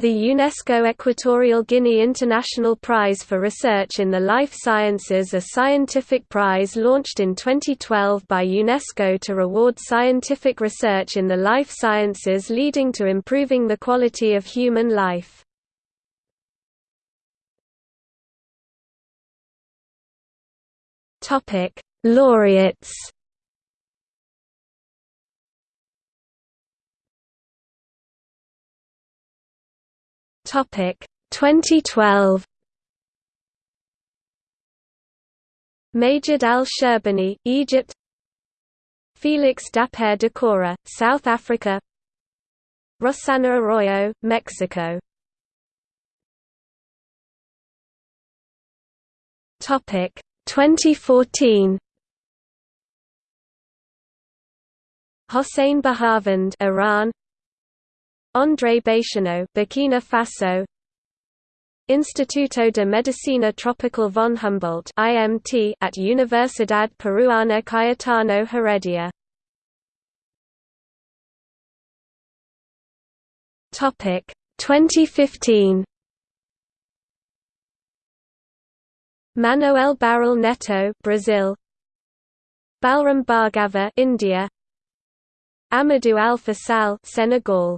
The UNESCO Equatorial Guinea International Prize for Research in the Life Sciences a scientific prize launched in 2012 by UNESCO to reward scientific research in the life sciences leading to improving the quality of human life. Laureates Topic 2012 Majid al-Sherbiny, Egypt. Felix Dapare Dakora, South Africa. Rossana Arroyo, Mexico. Topic 2014 Hossein Baharvand, Iran André Beixenot, Burkina Faso. Instituto de Medicina Tropical von Humboldt IMT at Universidad Peruana Cayetano Heredia. Topic 2015 Manoel Barral Netto Brazil. Balram Bhargava India. Amadou Alpha Sall Senegal